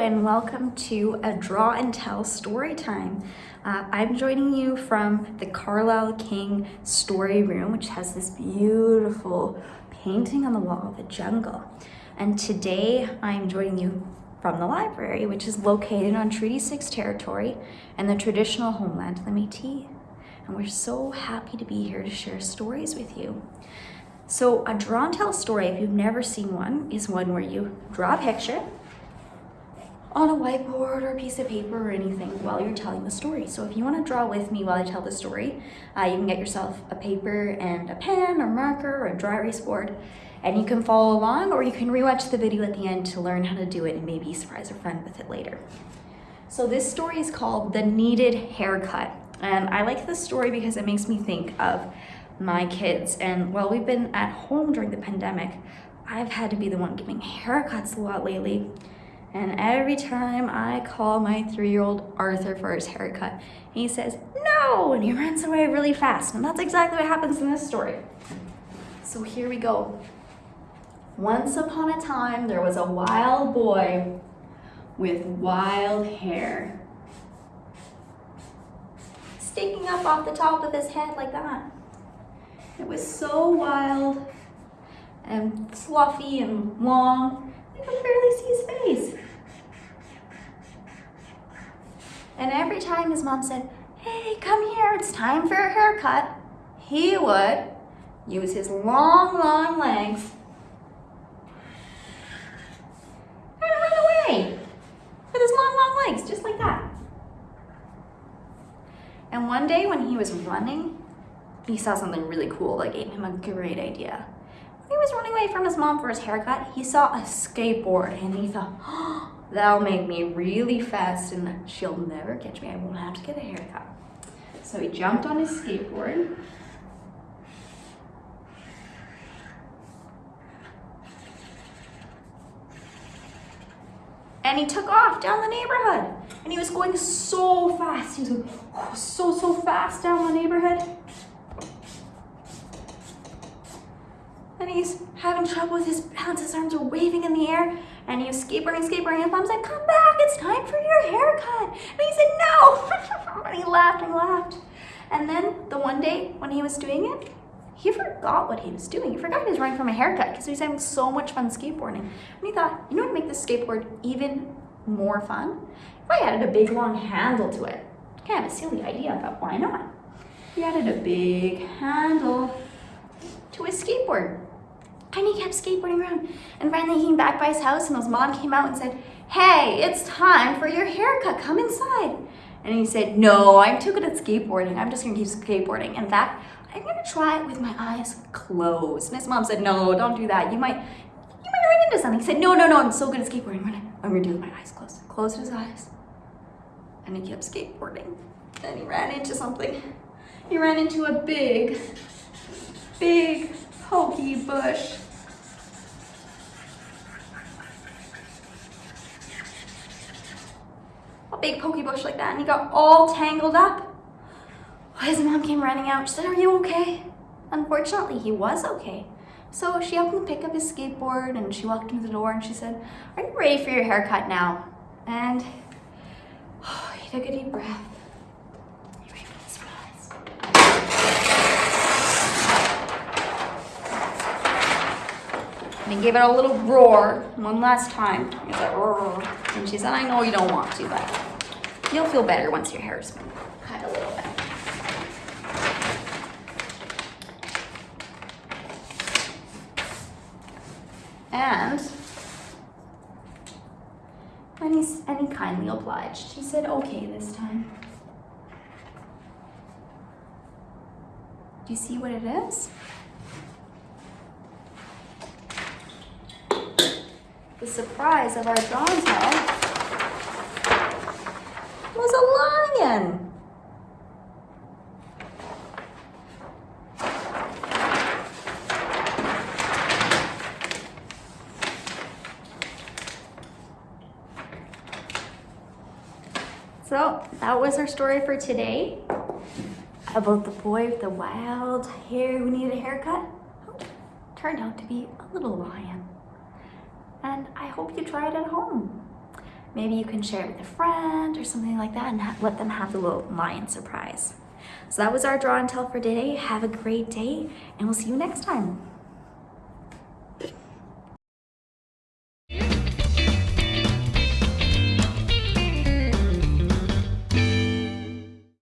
and welcome to a draw and tell story time. Uh, I'm joining you from the Carlisle King story room, which has this beautiful painting on the wall of the jungle. And today I'm joining you from the library, which is located on Treaty 6 territory and the traditional homeland of the Métis. And we're so happy to be here to share stories with you. So a draw and tell story, if you've never seen one, is one where you draw a picture on a whiteboard or a piece of paper or anything while you're telling the story. So if you want to draw with me while I tell the story, uh, you can get yourself a paper and a pen or marker or a dry erase board and you can follow along or you can rewatch the video at the end to learn how to do it and maybe surprise a friend with it later. So this story is called The Needed Haircut. And I like this story because it makes me think of my kids. And while we've been at home during the pandemic, I've had to be the one giving haircuts a lot lately. And every time I call my three-year-old Arthur for his haircut, he says, no, and he runs away really fast. And that's exactly what happens in this story. So here we go. Once upon a time, there was a wild boy with wild hair. Sticking up off the top of his head like that. It was so wild and fluffy and long, you could barely see his face. And every time his mom said, hey, come here, it's time for a haircut, he would use his long, long legs and run away with his long, long legs, just like that. And one day when he was running, he saw something really cool that gave him a great idea. When he was running away from his mom for his haircut, he saw a skateboard and he thought, oh, That'll make me really fast and she'll never catch me. I won't have to get a haircut. So he jumped on his skateboard. And he took off down the neighborhood. And he was going so fast. He was going so, so fast down the neighborhood. And he's having trouble with his balance. His arms are waving in the air. And he was skateboarding, skateboarding, and Mom like, come back, it's time for your haircut. And he said, no. and he laughed and laughed. And then the one day when he was doing it, he forgot what he was doing. He forgot he was running from a haircut because he was having so much fun skateboarding. And he thought, you know what make this skateboard even more fun? If I added a big long handle to it. Kind of a silly idea, but why not? He added a big handle to his skateboard. And he kept skateboarding around. And finally he came back by his house and his mom came out and said, hey, it's time for your haircut, come inside. And he said, no, I'm too good at skateboarding. I'm just gonna keep skateboarding. In fact, I'm gonna try it with my eyes closed. And his mom said, no, don't do that. You might, you might run into something. He said, no, no, no, I'm so good at skateboarding. I'm gonna do it with my eyes closed. Closed his eyes. And he kept skateboarding. Then he ran into something. He ran into a big, big pokey bush. A big pokey bush like that and he got all tangled up. His mom came running out. She said, are you okay? Unfortunately, he was okay. So she helped him pick up his skateboard and she walked him to the door and she said, are you ready for your haircut now? And oh, he took a deep breath. And he gave it a little roar one last time. He said, roar. And she said, I know you don't want to, but you'll feel better once your hair's been cut a little bit. And and, he's, and he kindly obliged. He said, okay this time. Do you see what it is? The surprise of our house was a lion. So that was our story for today about the boy with the wild hair who needed a haircut. Turned out to be a little lion and I hope you try it at home. maybe you can share it with a friend or something like that and let them have the little lion surprise. So that was our draw and tell for today. Have a great day and we'll see you next time.